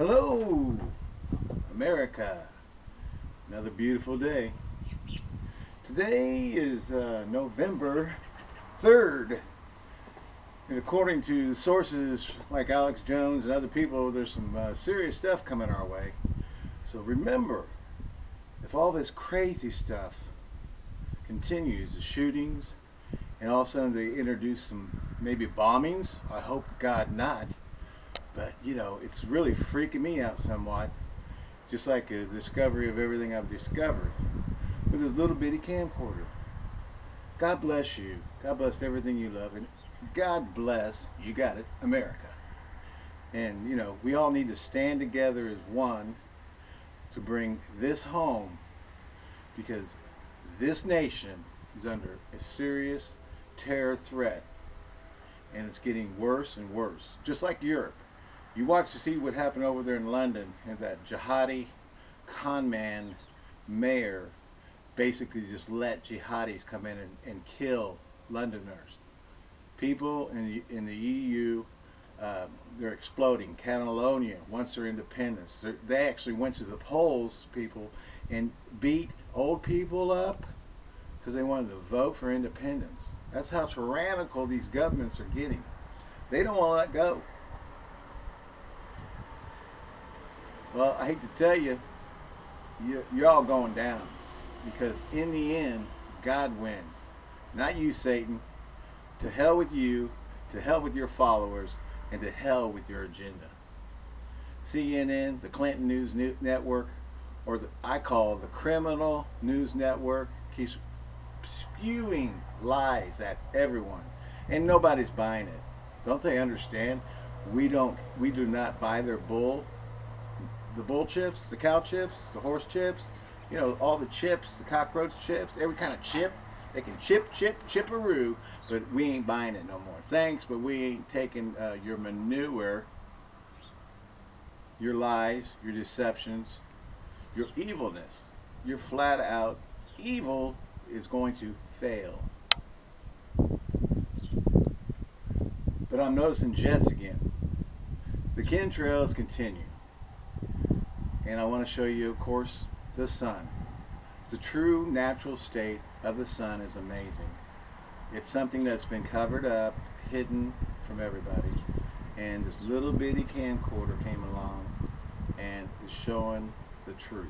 Hello, America. Another beautiful day. Today is uh, November 3rd. And according to sources like Alex Jones and other people, there's some uh, serious stuff coming our way. So remember, if all this crazy stuff continues, the shootings, and all of a sudden they introduce some maybe bombings, I hope God not. But, you know, it's really freaking me out somewhat. Just like a discovery of everything I've discovered. With this little bitty camcorder. God bless you. God bless everything you love. And God bless, you got it, America. And, you know, we all need to stand together as one to bring this home because this nation is under a serious terror threat and it's getting worse and worse just like Europe you watch to see what happened over there in London and that jihadi con man mayor basically just let jihadis come in and, and kill Londoners. People in the, in the EU, uh, they're exploding. Catalonia wants their independence. They actually went to the polls, people, and beat old people up because they wanted to vote for independence. That's how tyrannical these governments are getting. They don't want to let go. Well, I hate to tell you, you're all going down. Because in the end, God wins. Not you, Satan. To hell with you, to hell with your followers, and to hell with your agenda. CNN, the Clinton News Network, or the, I call the criminal news network, keeps spewing lies at everyone. And nobody's buying it. Don't they understand? We don't we do not buy their bull the bull chips, the cow chips, the horse chips, you know, all the chips, the cockroach chips, every kind of chip. They can chip, chip, chipperoo, but we ain't buying it no more. Thanks, but we ain't taking uh, your manure, your lies, your deceptions, your evilness. Your flat out evil is going to fail. But I'm noticing jets again. The chemtrails continue and I want to show you of course the sun. The true natural state of the sun is amazing. It's something that's been covered up hidden from everybody. And this little bitty camcorder came along and is showing the truth.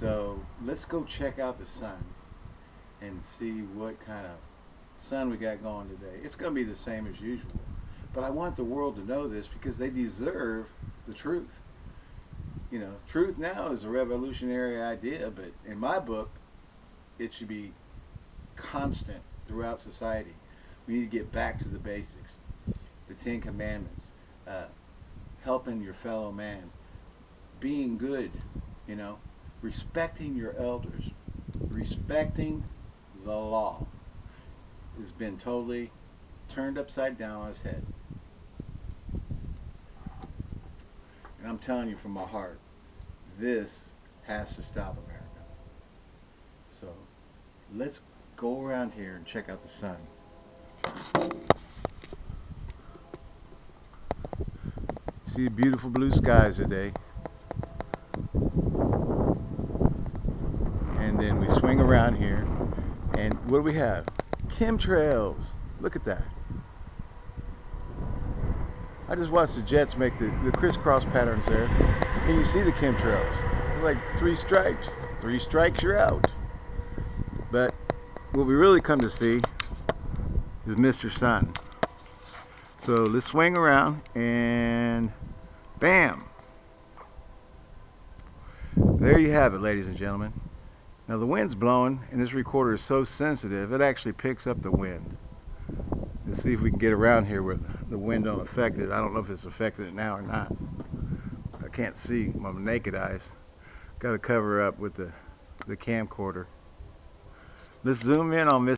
So let's go check out the sun and see what kind of sun we got going today. It's going to be the same as usual. But I want the world to know this because they deserve the truth you know, truth now is a revolutionary idea, but in my book, it should be constant throughout society. We need to get back to the basics, the Ten Commandments, uh, helping your fellow man, being good, you know, respecting your elders, respecting the law has been totally turned upside down on its head. I'm telling you from my heart, this has to stop America. So let's go around here and check out the sun. See beautiful blue skies today. And then we swing around here and what do we have? Chemtrails. Look at that. I just watched the Jets make the, the crisscross patterns there. And you see the chemtrails. It's like three stripes. Three strikes, you're out. But what we really come to see is Mr. Sun. So let's swing around and bam. There you have it, ladies and gentlemen. Now the wind's blowing and this recorder is so sensitive it actually picks up the wind. Let's see if we can get around here where the wind don't affect it. I don't know if it's affected it now or not. I can't see my naked eyes. Got to cover up with the the camcorder. Let's zoom in on this.